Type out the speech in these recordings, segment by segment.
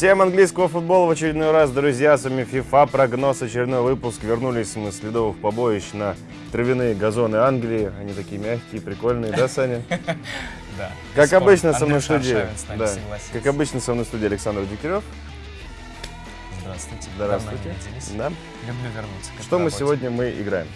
Всем английского футбола в очередной раз, друзья, с вами FIFA, прогноз, очередной выпуск. Вернулись мы с ледовых побоищ на травяные газоны Англии. Они такие мягкие, прикольные, да, Саня? Да. Как Спорт. обычно со мной в студии, да, как обычно со мной в студии Александр Дегтярев. Здравствуйте. Здравствуйте. Да. Люблю вернуться. Что мы сегодня мы играем?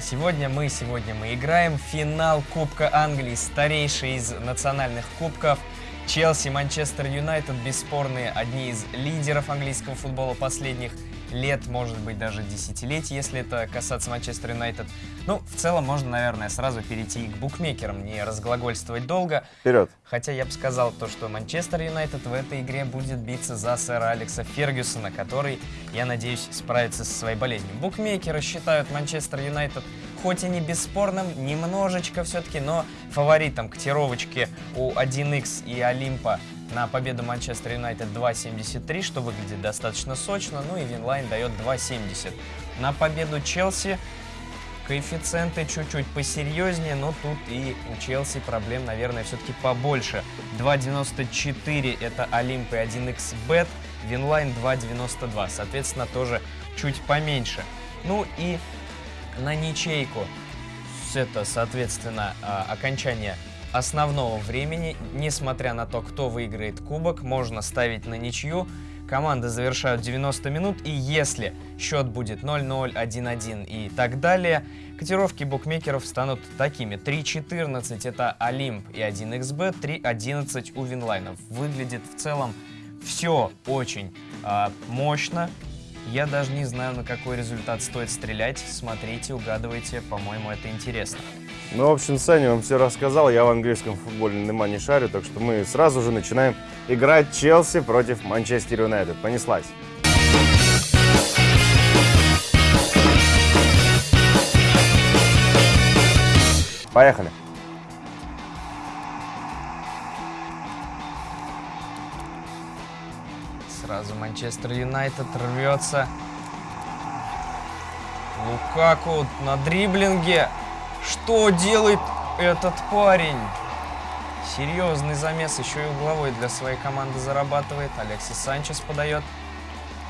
Сегодня мы, сегодня мы играем финал Кубка Англии, старейший из национальных кубков. Челси, Манчестер Юнайтед, бесспорные одни из лидеров английского футбола последних лет, может быть, даже десятилетий, если это касаться Манчестер Юнайтед. Ну, в целом, можно, наверное, сразу перейти и к букмекерам, не разглагольствовать долго. Вперед. Хотя я бы сказал то, что Манчестер Юнайтед в этой игре будет биться за сэра Алекса Фергюсона, который, я надеюсь, справится со своей болезнью. Букмекеры считают Манчестер Юнайтед хоть и не бесспорным, немножечко все-таки, но фаворитом котировочки у 1x и Олимпа на победу Манчестер Юнайтед 2.73, что выглядит достаточно сочно, ну и Winline дает 2.70. На победу Челси Коэффициенты чуть-чуть посерьезнее, но тут и у Челси проблем, наверное, все-таки побольше. 2.94 это Олимп и 1xbet, Winline 2.92, соответственно, тоже чуть поменьше. Ну и на ничейку, это, соответственно, а, окончание основного времени, несмотря на то, кто выиграет кубок, можно ставить на ничью. Команды завершают 90 минут, и если счет будет 0-0, 1-1 и так далее, котировки букмекеров станут такими. 3.14 это Олимп и 1xbet, 3.11 у Винлайнов. Выглядит в целом все очень а, мощно. Я даже не знаю, на какой результат стоит стрелять. Смотрите, угадывайте, по-моему, это интересно. Ну, в общем, Саня вам все рассказал, я в английском футболе нема не шарю, так что мы сразу же начинаем играть Челси против Манчестер Юнайтед. Понеслась. Поехали. Сразу Манчестер Юнайтед рвется. Лукаку на дриблинге. Что делает этот парень? Серьезный замес, еще и угловой для своей команды зарабатывает. Алексис Санчес подает.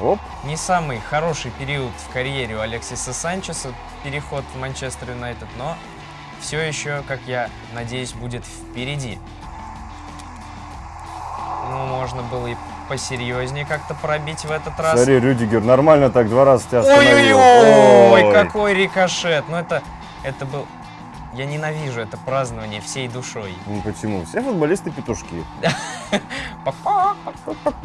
Оп. Не самый хороший период в карьере у Алексиса Санчеса, переход в Манчестер Юнайтед, но все еще, как я надеюсь, будет впереди. Ну, можно было и посерьезнее как-то пробить в этот раз. Смотри, Рюдигер нормально так два раза тебя остановил. Ой-ой-ой, Ой. какой рикошет. Ну, это, это был... Я ненавижу это празднование всей душой. Ну почему? Все футболисты петушки.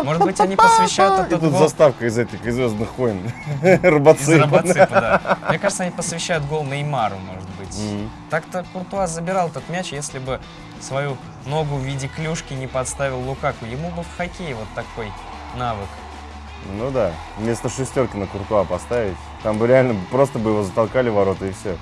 Может быть, они посвящают И этот тут гол заставка из этих из Звездных войн. из Робоципа. Да. Мне кажется, они посвящают гол Неймару, может быть. Так-то Куртуа забирал этот мяч, если бы свою ногу в виде клюшки не подставил Лукаку. Ему бы в хоккее вот такой навык. Ну да, вместо шестерки на Куртуа поставить. Там бы реально просто бы его затолкали в ворота и все.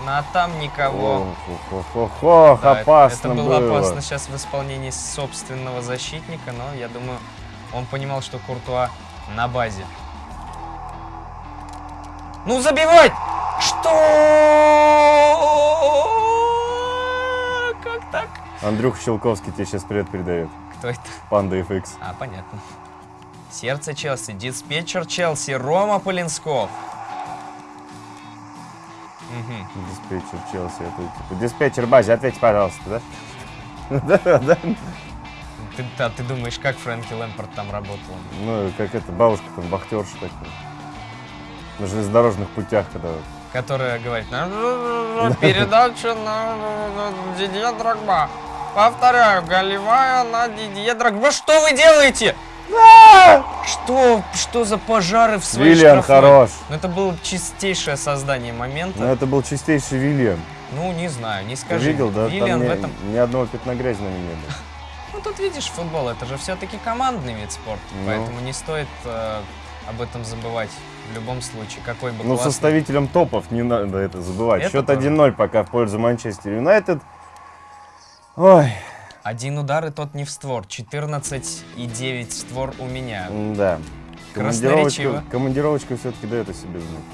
Ну, а там никого. Ох, ох, ох, Да, это- опасно это было, было. опасно сейчас в исполнении собственного защитника, но я думаю, он понимал, что Куртуа на базе. Ну забивать! Что? Как так? Андрюх Щелковский тебе сейчас привет передает. Кто это? Панда FX. А, понятно. Сердце Челси, диспетчер Челси, Рома Полинсков. Мгм. Диспетчер Челси. Это типа диспетчер базе, ответь, пожалуйста, да? Да, да. Ты, да, ты думаешь, как Фрэнки Лэмпорт там работал? Ну, как это, бабушка там, вахтерша такая. На железнодорожных путях, когда... Которая говорит, «Ну, передача на Дидье Драгба. Повторяю, голевая на Дидье Драгба. Что вы делаете? Что, что за пожары в своей штрафной? хорош. Ну, это было чистейшее создание момента. Ну, это был чистейший Вильям. Ну, не знаю, не Ты скажи. видел, да? Там в этом... ни одного пятна грязи на нем не было. Ну, тут видишь, футбол, это же все-таки командный вид спорта. Ну. Поэтому не стоит э, об этом забывать в любом случае. Какой бы Ну, классный- составителям топов не надо это забывать. Это Счет тоже. 1-0 пока в пользу Манчестер Юнайтед. Ой, Один удар, и тот не в створ. 14 и 9 в створ у меня. Да. Командировочка, командировочка все-таки дает о себе знать.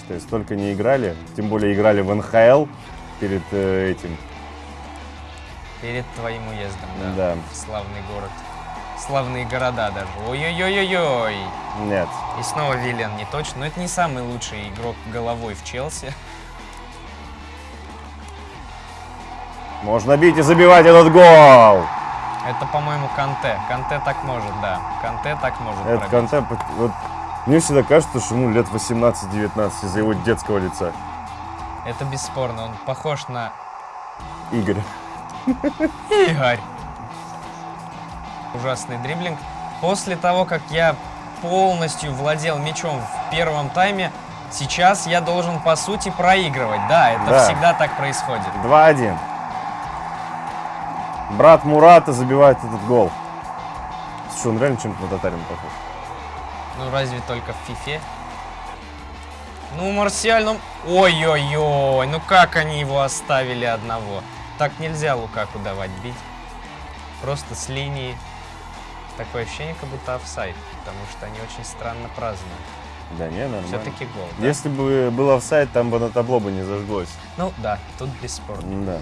Считай, столько не играли, тем более играли в НХЛ перед э, этим. Перед твоим уездом, да. Да. В славный город. Славные города даже. Ой-ой-ой-ой-ой. Нет. И снова Виллиан не точно. Но это не самый лучший игрок головой в Челси. Можно бить и забивать этот гол. Это, по-моему, Канте. Канте так может, да. Канте так может Это пробить. Канте, вот, мне всегда кажется, что ему лет 18-19 из-за его детского лица. Это бесспорно. Он похож на Игорь. Игорь. Ужасный дриблинг. После того, как я полностью владел мячом в первом тайме, сейчас я должен, по сути, проигрывать. Да, это Да. всегда так происходит. 2-1. Брат Мурата забивает этот гол. Слушай, он реально чем-то на татарина похож. Ну, разве только в фифе? Ну, Марсиаль, ну... Ой-ой-ой, ну как они его оставили одного? Так нельзя Лукаку давать бить. Просто с линии. Такое ощущение, как будто офсайд, потому что они очень странно празднуют. Да не, нормально. Все-таки гол. да? Если бы был офсайд, там бы на табло бы не зажглось. Ну да, тут бесспорно. Да.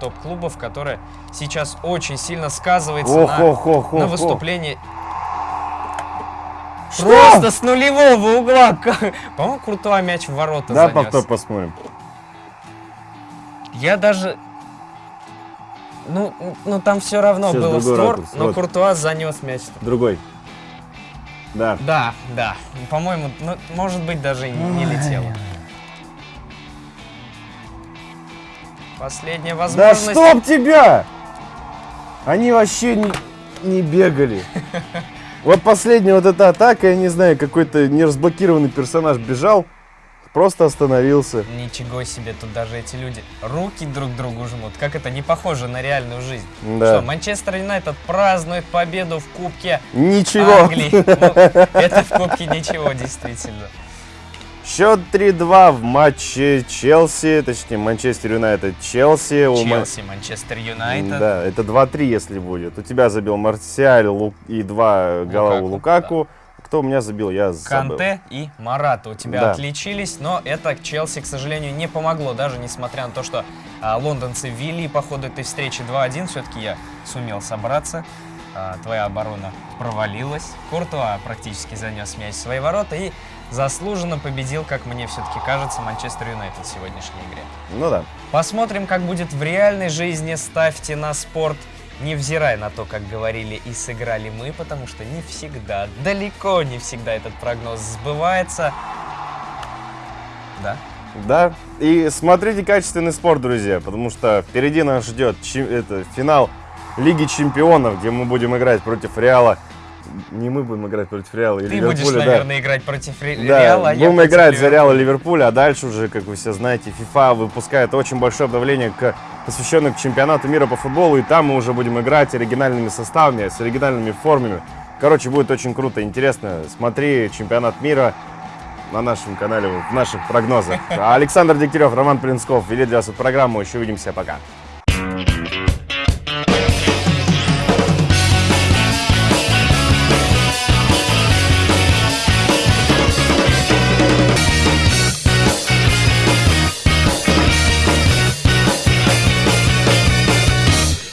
Топ-клубов, которые сейчас очень сильно сказывается Ох, на, ох, ох, на выступлении. Что? Просто с нулевого угла. По-моему, крутой мяч в ворота Да, занес. повтор посмотрим. Я даже... Ну, ну там все равно Сейчас было створ, ракурс, но вот. Куртуа занес мяч. Другой. Да. Да, да. По-моему, ну, может быть, даже и не, не летело. Последняя Да возможность. стоп тебя! Они вообще не, не бегали. Вот последняя вот эта атака, я не знаю, какой-то неразблокированный персонаж бежал, просто остановился. Ничего себе, тут даже эти люди руки друг другу жмут. Как это не похоже на реальную жизнь? Да. Что, Манчестер Юнайтед празднует победу в Кубке Ничего. Англии. Ну, это в Кубке ничего, действительно. Счет 3-2 в матче Челси, точнее Манчестер Юнайтед Челси. Челси, Манчестер Юнайтед. Да, это 2-3, если будет. У тебя забил Марсиаль и два гола у Лукаку, Лукаку. Кто у меня забил, я забыл. Канте и Марата у тебя Да. отличились, но это Челси, к сожалению, не помогло, даже несмотря на то, что а, лондонцы вели по ходу этой встречи 2-1, все-таки я сумел собраться. А, твоя оборона провалилась. Куртуа практически занес мяч в свои ворота и заслуженно победил, как мне все-таки кажется, Манчестер Юнайтед в сегодняшней игре. Ну да. Посмотрим, как будет в реальной жизни. Ставьте на спорт, невзирая на то, как говорили и сыграли мы, потому что не всегда, далеко не всегда этот прогноз сбывается. Да? Да. И смотрите качественный спорт, друзья, потому что впереди нас ждет чи- это, финал Лиги Чемпионов, где мы будем играть против Реала. Не мы будем играть против Реала и Ты будешь, Ливерпуля, да. наверное, играть против Ре- Да, Реала. а будем играть за Реал и Ливерпуля. Ливерпуль, а дальше уже, как вы все знаете, FIFA выпускает очень большое обновление, к, посвященное к чемпионату мира по футболу, и там мы уже будем играть оригинальными составами, с оригинальными формами. Короче, будет очень круто, интересно. Смотри чемпионат мира на нашем канале, в наших прогнозах. Александр Дегтярев, Роман Плинсков вели для вас эту программу. Еще увидимся, пока.